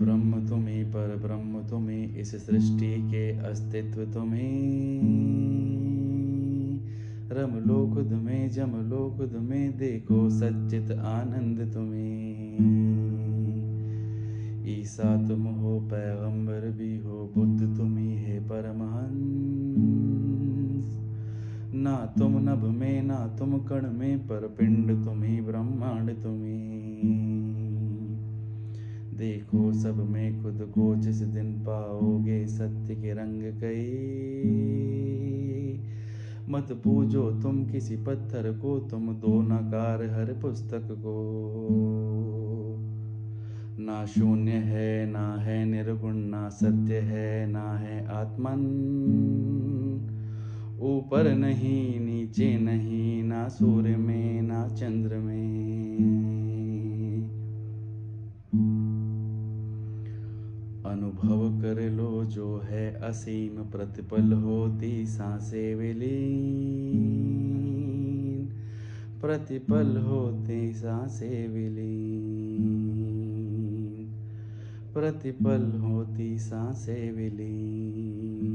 ब्रह्म तुम्हें पर ब्रह्म तुम्हें, इस सृष्टि के अस्तित्व तुम्हें। रम लोक तुम्हें जम लोक तुम्हें देखो सच्चित आनंद तुम्हें। ईसा तुम हो, पैगंबर भी हो, बुद्ध तुम ही है परमहंस। ना तुम नभ में, ना तुम कण में, पर पिंड तुम ही ब्रह्मांड तुम्हें। देखो सब में खुद को जिस दिन पाओगे सत्य के रंग कई। मत पूजो तुम किसी पत्थर को, तुम दो नकार हर पुस्तक को। ना शून्य है, ना है निर्गुण, ना सत्य है, ना है आत्मन। ऊपर नहीं, नीचे नहीं, ना सूर्य में, ना चंद्र में। अनुभव कर लो जो है असीम प्रतिपल होती साँसें विलीन। प्रतिपल होती साँसें विलीन। प्रतिपल होती साँसें विलीन।